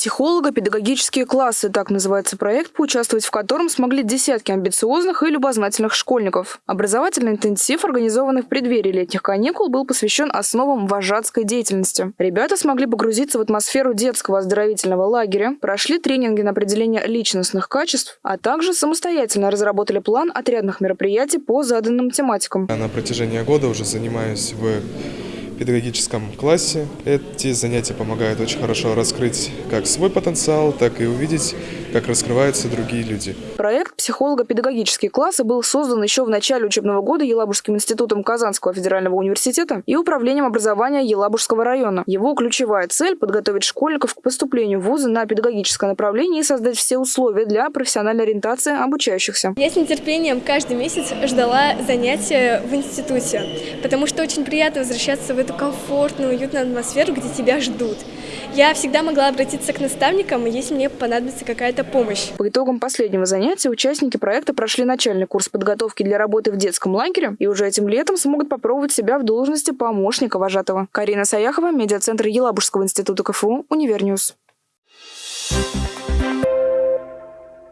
«Психолого-педагогические классы» – так называется проект, поучаствовать в котором смогли десятки амбициозных и любознательных школьников. Образовательный интенсив, организованный в преддверии летних каникул, был посвящен основам вожатской деятельности. Ребята смогли погрузиться в атмосферу детского оздоровительного лагеря, прошли тренинги на определение личностных качеств, а также самостоятельно разработали план отрядных мероприятий по заданным тематикам. На протяжении года уже занимаюсь в педагогическом классе. Эти занятия помогают очень хорошо раскрыть как свой потенциал, так и увидеть, как раскрываются другие люди. Проект «Психолого-педагогические классы» был создан еще в начале учебного года Елабужским институтом Казанского федерального университета и Управлением образования Елабужского района. Его ключевая цель – подготовить школьников к поступлению в вузы на педагогическое направление и создать все условия для профессиональной ориентации обучающихся. Я с нетерпением каждый месяц ждала занятия в институте, потому что очень приятно возвращаться в эту эту комфортную, уютную атмосферу, где тебя ждут. Я всегда могла обратиться к наставникам, если мне понадобится какая-то помощь. По итогам последнего занятия участники проекта прошли начальный курс подготовки для работы в детском лагере и уже этим летом смогут попробовать себя в должности помощника вожатого. Карина Саяхова, медиацентр Елабужского института КФУ, Univer News.